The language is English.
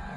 out.